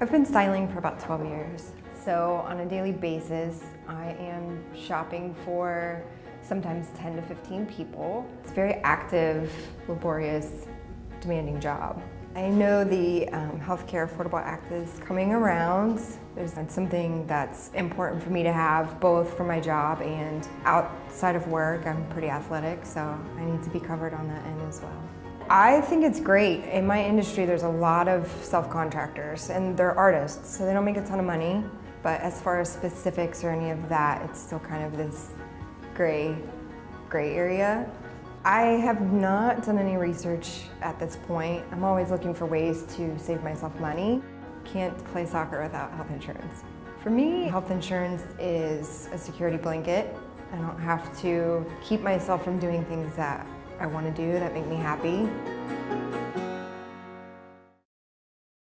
I've been styling for about 12 years. So on a daily basis, I am shopping for sometimes 10 to 15 people. It's a very active, laborious, demanding job. I know the um, Healthcare Affordable Act is coming around. There's something that's important for me to have both for my job and outside of work. I'm pretty athletic, so I need to be covered on that end as well. I think it's great. In my industry, there's a lot of self-contractors and they're artists, so they don't make a ton of money. But as far as specifics or any of that, it's still kind of this gray, gray area. I have not done any research at this point. I'm always looking for ways to save myself money. Can't play soccer without health insurance. For me, health insurance is a security blanket. I don't have to keep myself from doing things that I want to do that make me happy.